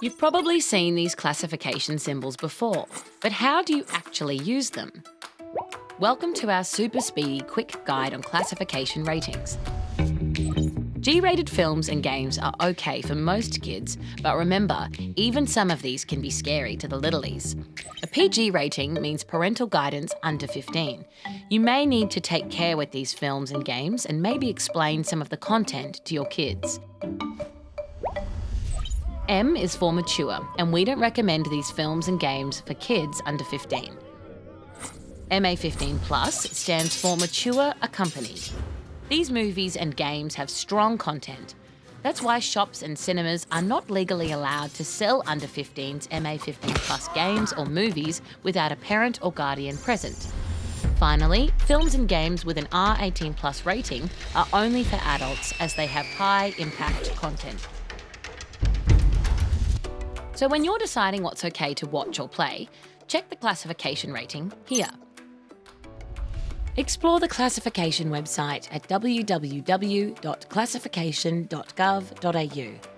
You've probably seen these classification symbols before, but how do you actually use them? Welcome to our super speedy quick guide on classification ratings. G-rated films and games are okay for most kids, but remember, even some of these can be scary to the littlies. A PG rating means parental guidance under 15. You may need to take care with these films and games and maybe explain some of the content to your kids. M is for mature, and we don't recommend these films and games for kids under 15. MA15 Plus stands for Mature Accompanied. These movies and games have strong content. That's why shops and cinemas are not legally allowed to sell under 15s MA15 Plus games or movies without a parent or guardian present. Finally, films and games with an R18 Plus rating are only for adults as they have high impact content. So when you're deciding what's okay to watch or play, check the classification rating here. Explore the classification website at www.classification.gov.au.